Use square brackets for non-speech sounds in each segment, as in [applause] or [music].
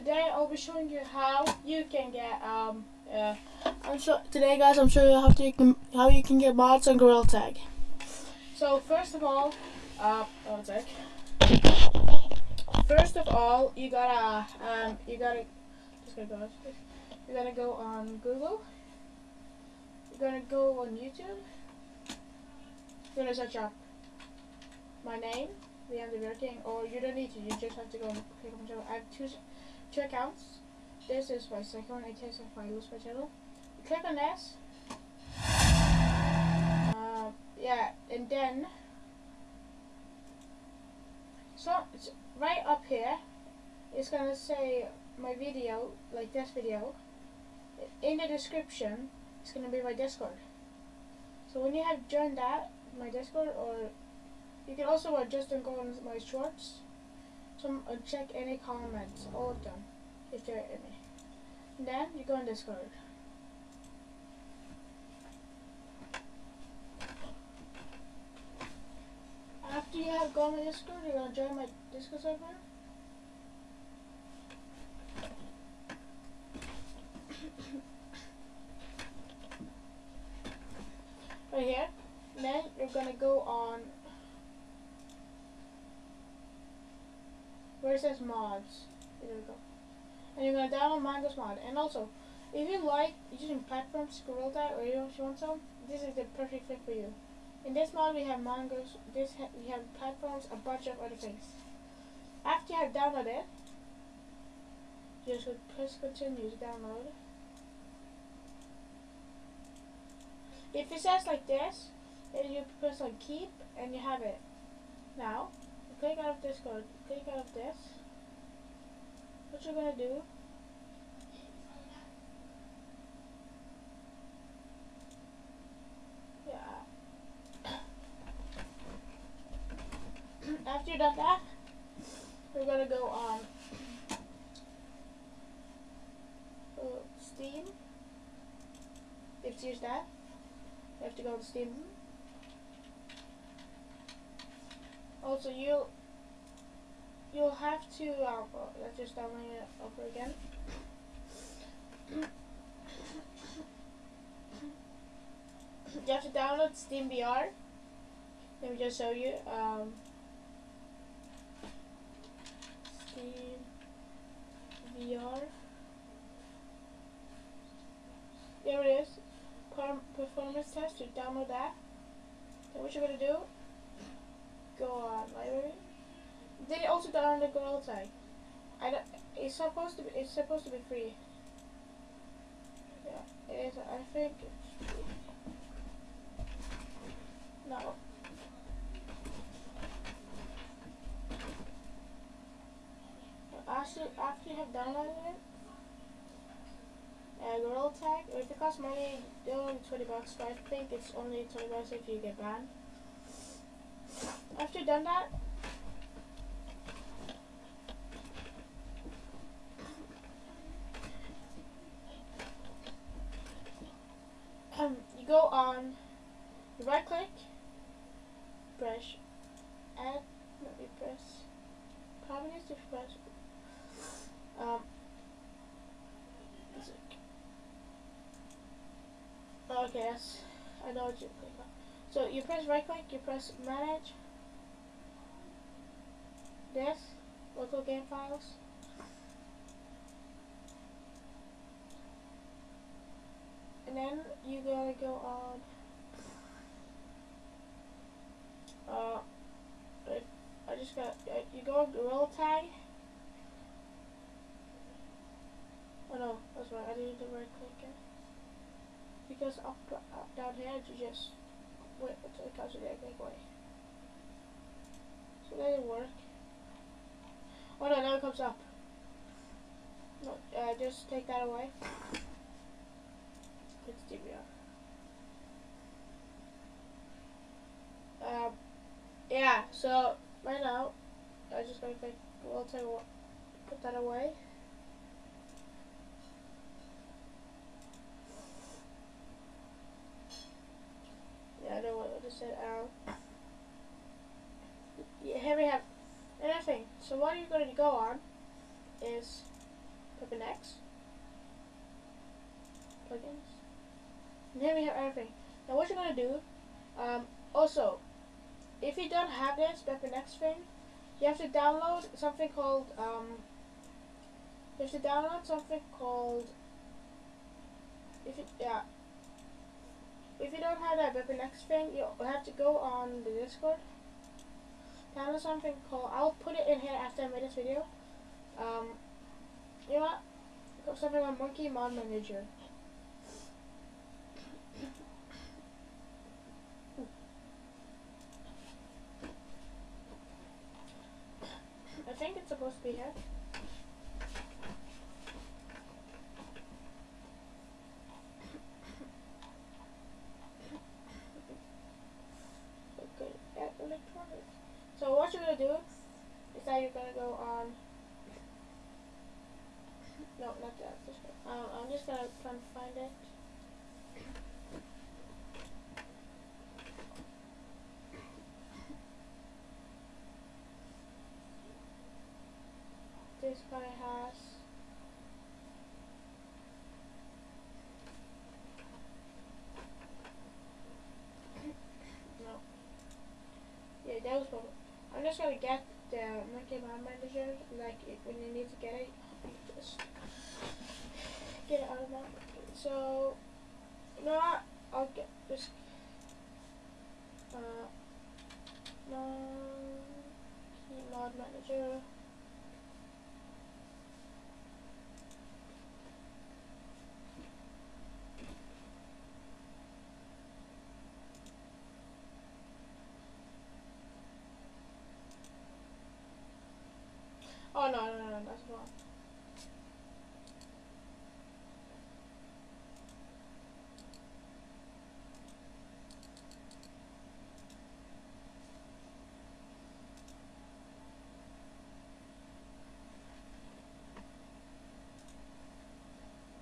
today I'll be showing you how you can get um uh I'm so today guys I'm showing you how to you can how you can get mods on Gorilla Tag. So first of all, uh. First of all you gotta um you gotta just gonna go you gotta go on Google. You're gonna go on YouTube. You're gonna search up my name the end of your king, or you don't need to. You just have to go and click on my channel. I have two accounts. This is my second. It takes if I lose my channel. Click on this. Uh, yeah, and then so right up here. It's gonna say my video, like this video. In the description, it's gonna be my Discord. So when you have joined that, my Discord or you can also uh, just go on my shorts. So uh, check any comments, all of them, if there are any. Then you go on Discord. After you have gone on Discord, you're gonna join my Discord server. [coughs] right here. Then you're gonna go on where it says mods. There we go. And you're gonna download Mongoose mod. And also, if you like using platforms, Gorilla Tag, or you want some, this is the perfect fit for you. In this mod, we have Mongoose. This ha we have platforms, a bunch of other things. After you have downloaded, just press continue to download. If it says like this, then you press on keep and you have it. Now, click out of Discord, click out of this. What you're gonna do Yeah. [coughs] After you've done that, we're gonna go on uh, Steam. You have to use that. You have to go to Steam. Also, you'll you'll have to uh, let's just download it over again. you have to download Steam VR. Let me just show you. Um, Steam VR. There it is. Performance test. You download that. Then what you're gonna do? Go on library. It also download the Gorilla Tag? I don't, it's supposed to be. It's supposed to be free. Yeah, it is. I think. No. After, after you have downloaded it, uh, Gorilla Tag, if it costs money, only 20 bucks, but I think it's only 20 bucks if you get banned. After done that, um, you go on, you right click, brush, add, no, you press, probably needs to press, um, okay, yes, I know what you click on. So you press right click, you press manage, this, local game files, and then you gotta go on uh I just got uh, you go on Gorilla Tag? Oh no that's right I didn't do right click because up, up down here you just wait until it comes to the away so that didn't work oh no now it comes up no, uh, just take that away it's DVR. Um, yeah, so right now, I'm just going to take, we'll take, put that away. Yeah, I know what I just said. Um, yeah, here we have anything. So what you're going to go on is BepInEx. Plugins. And here we have everything. Now what you're gonna do, um, also, if you don't have this BepInEx thing, you have to download something called, um, you have to download something called, if you, yeah, if you don't have that BepInEx thing, you have to go on the Discord, download something called, I'll put it in here after I made this video, um, you know what, something on Monkey Mod Manager. I think it's supposed to be here. Okay, electronics. So what you're gonna do is that you're gonna go on. No, not that. Just, um, I'm just gonna try and find it. This guy has. no. Yeah, that was probably. I'm just gonna get the Monkey Man Manager, like it, when you need to get it, you just get it out of that. So, know? I'll get this. Uh, Monkey Mod Manager. Oh no no no no that's wrong.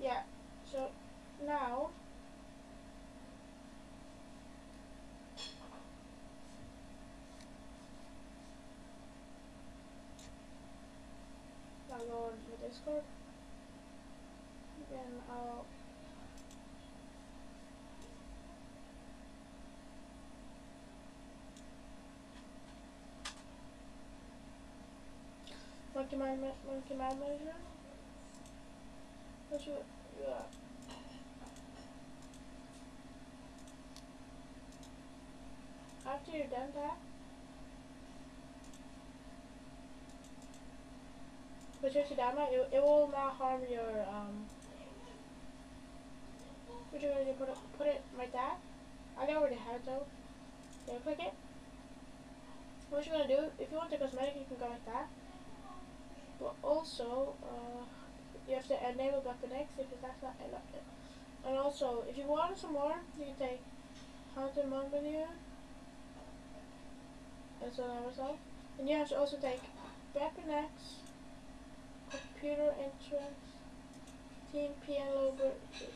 Yeah, so now On to Discord. Then I'll Monkey Man Monkey Man Manager. What's your yeah. After you're done that, But it, it will not harm your, um, what you're gonna do, put it, put it like that. I already have it though. Yeah, click it. What you're gonna do, if you want the cosmetic, you can go like that. But also, uh, you have to enable BepInEx because that's not enough. And also, if you want some more, you can take Haunted Mod video. And so that myself. And you have to also take BepInEx computer entrance, team PN loader,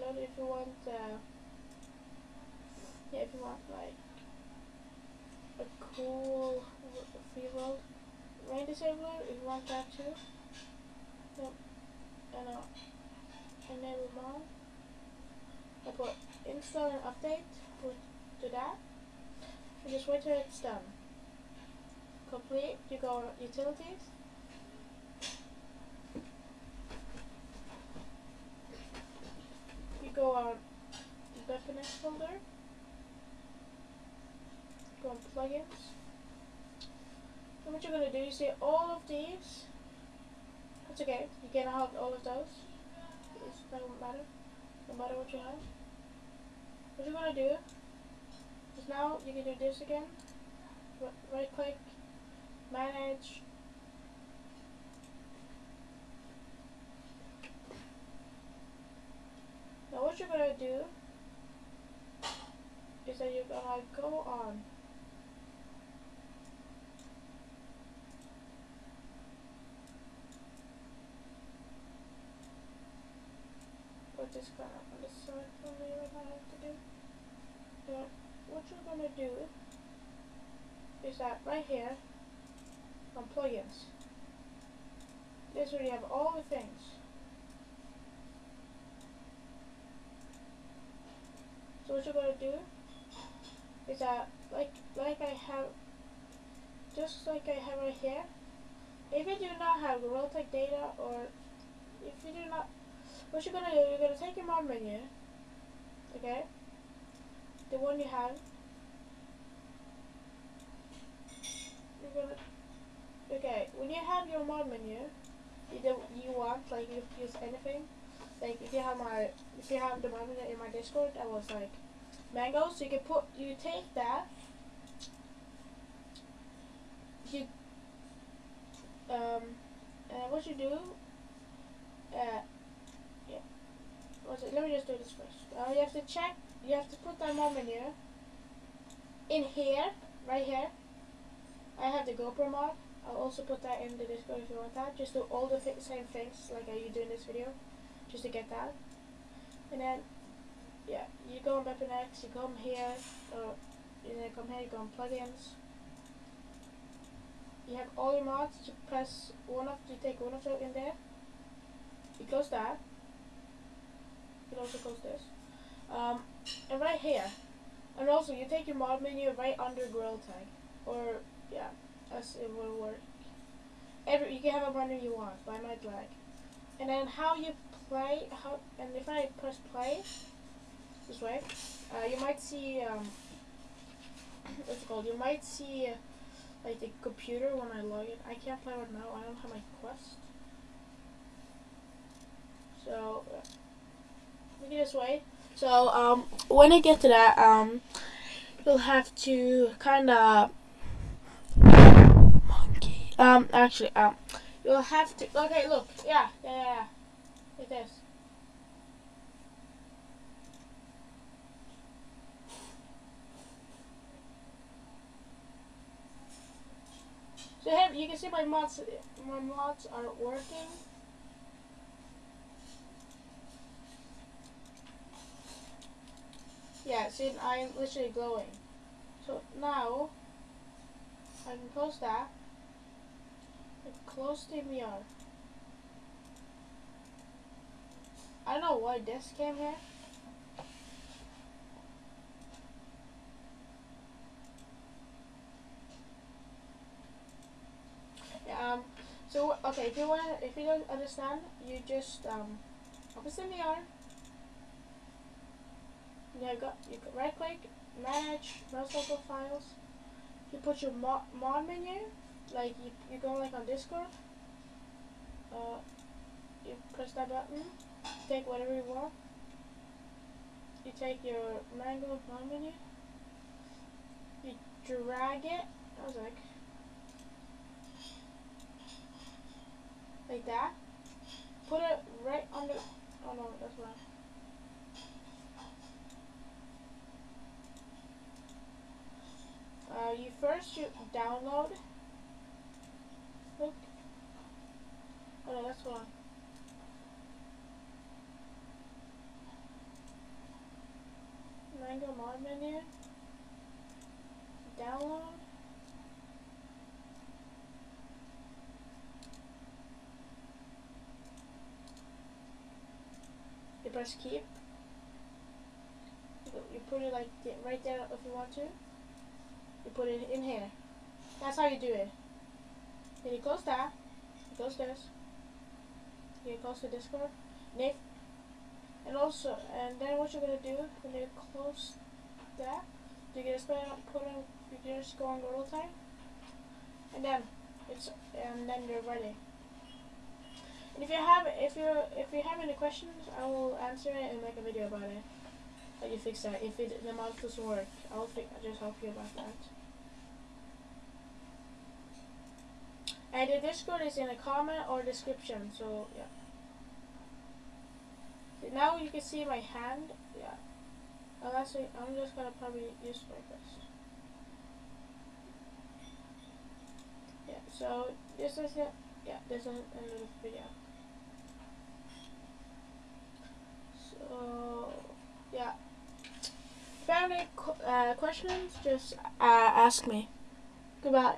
loader if you want, uh, yeah, if you want like a cool free world rain disabler, if you want that too. Yep. And uh, enable mod. I put install and update put to that. And just wait till it's done. Complete, you go utilities. Go on BepInEx folder, go on plugins, and what you're going to do is see all of these, that's okay, you can have all of those, it doesn't matter, no matter what you have. What you're going to do is now you can do this again, right click, manage, Gonna do is that you're gonna go on. Put this kind of on the side for me what I have to do. Now what you're gonna do is that right here on plugins this where you have all the things So what you're gonna do is that like like I have just like I have right here. If you do not have Realtek data or if you do not what you're gonna do, you're gonna take your mod menu, okay? The one you have. You're gonna okay, when you have your mod menu, you do you want like you use anything. Like if you have my if you have the mod menu in my Discord, I was like mango, so you can put you take that. You um uh, what you do uh yeah what's it? Let me just do this first. Uh, you have to check you have to put that mod menu in here right here I have the GoPro mod. I'll also put that in the Discord if you want that. Just do all the th same things like you do in this video just to get that and then yeah, you go on BepInEx, you come here, or you know, come here, you go on plugins. You have all your mods, you press one of, you take one of them in there, you close that, you also close this, um, and right here, and also you take your mod menu right under Gorilla Tag, or yeah, as it will work. Every, you can have a menu you want, but I might lag. And then how you play, how, and if I press play, this way, uh, you might see, um, [coughs] what's it called, you might see, like, the computer when I log in. I can't play right now, I don't have my quest. So, uh, look at this way. So, um, when I get to that, um, you'll have to kind of, monkey, um, actually, um, you'll have to, okay, look, yeah, yeah, yeah. Like this. So here you can see my mods my mods are working. Yeah, see I'm literally glowing. So now I can close that. Close the VR. I don't know why this came here. Um, so okay, if you want, if you don't understand, you just um, open SteamVR. Yeah, got you right click, manage most local files. You put your mod, mod menu, like you you go like on Discord. Uh, you press that button, take whatever you want. You take your Mango mod menu. You drag it. I was like. like that. Put it right under. Oh no, that's wrong. Uh, you first you download. Look. Oh no, that's wrong. Mango mod menu. Download. you press keep. You put it like right there if you want to. You put it in here. That's how you do it. Then you close that. You close this. You close the Discord. And also, and then what you're gonna do when you close that, you're gonna put in, you just go on Gorilla time, and then it's, and then you're ready. And if you have if you if you have any questions, I will answer it and make a video about it. How you fix that? If it, the mouse doesn't work, I'll just help you about that. And the Discord is in the comment or description, so yeah. Now you can see my hand, yeah. Unless I, I'm just gonna probably use my fist. Yeah, so this is it. Yeah, this is another video. So, yeah. If you have any uh, questions, just uh, ask me. Goodbye.